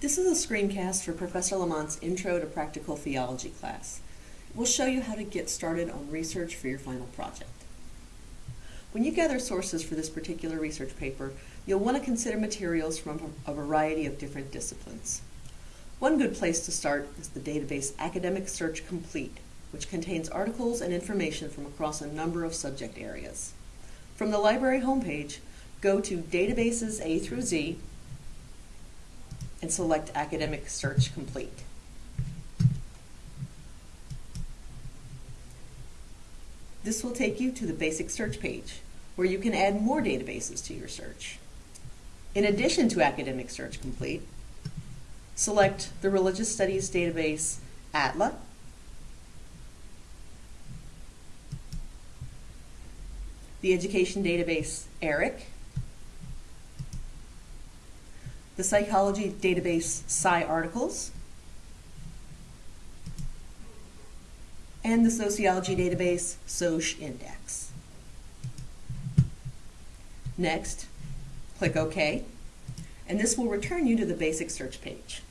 This is a screencast for Professor Lamont's Intro to Practical Theology class. We'll show you how to get started on research for your final project. When you gather sources for this particular research paper, you'll want to consider materials from a variety of different disciplines. One good place to start is the database Academic Search Complete, which contains articles and information from across a number of subject areas. From the library homepage, go to Databases A through Z and select Academic Search Complete. This will take you to the basic search page, where you can add more databases to your search. In addition to Academic Search Complete, select the Religious Studies database ATLA, the education database ERIC, the psychology database PsycARTICLES, and the sociology database SocIndex. Next, click OK, and this will return you to the basic search page.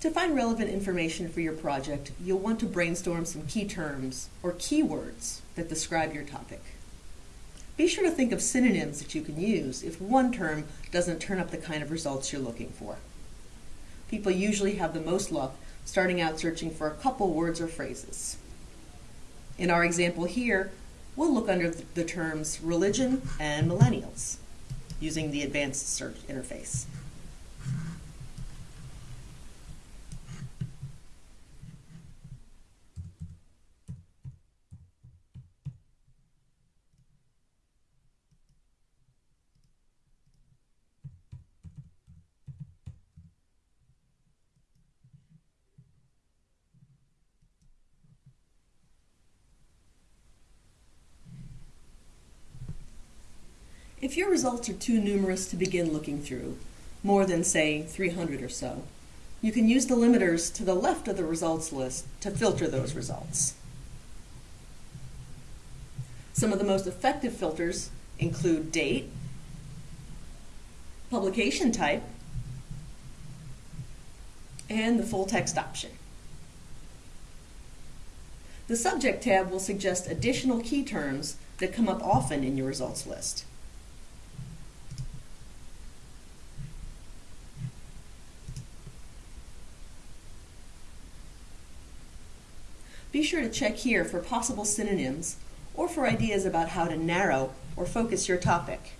To find relevant information for your project, you'll want to brainstorm some key terms or keywords that describe your topic. Be sure to think of synonyms that you can use if one term doesn't turn up the kind of results you're looking for. People usually have the most luck starting out searching for a couple words or phrases. In our example here, we'll look under the terms religion and millennials using the advanced search interface. If your results are too numerous to begin looking through, more than, say, 300 or so, you can use the limiters to the left of the results list to filter those results. Some of the most effective filters include date, publication type, and the full text option. The Subject tab will suggest additional key terms that come up often in your results list. Be sure to check here for possible synonyms or for ideas about how to narrow or focus your topic.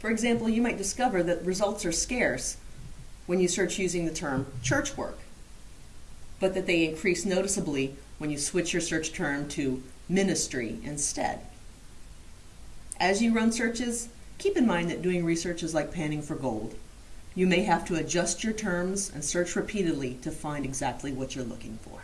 For example, you might discover that results are scarce when you search using the term church work, but that they increase noticeably when you switch your search term to ministry instead. As you run searches, Keep in mind that doing research is like panning for gold. You may have to adjust your terms and search repeatedly to find exactly what you're looking for.